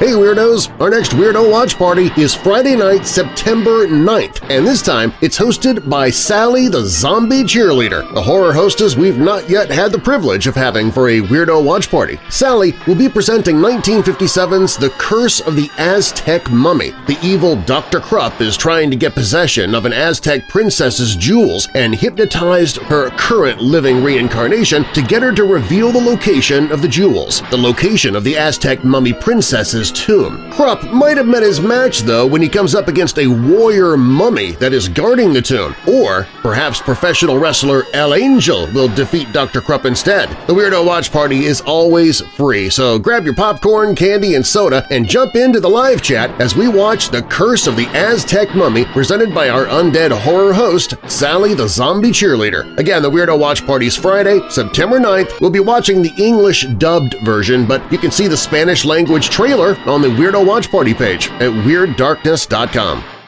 Hey Weirdos! Our next Weirdo Watch Party is Friday night, September 9th, and this time it's hosted by Sally the Zombie Cheerleader, a horror hostess we've not yet had the privilege of having for a Weirdo Watch Party. Sally will be presenting 1957's The Curse of the Aztec Mummy. The evil Dr. Krupp is trying to get possession of an Aztec princess's jewels and hypnotized her current living reincarnation to get her to reveal the location of the jewels, the location of the Aztec mummy princess's tomb. Krupp might have met his match, though, when he comes up against a warrior mummy that is guarding the tomb, or perhaps professional wrestler El Angel will defeat Dr. Krupp instead. The Weirdo Watch Party is always free, so grab your popcorn, candy, and soda and jump into the live chat as we watch The Curse of the Aztec Mummy presented by our undead horror host, Sally the Zombie Cheerleader. Again, the Weirdo Watch Party's Friday, September 9th. We'll be watching the English dubbed version, but you can see the Spanish language trailer on the Weirdo Watch Party page at WeirdDarkness.com.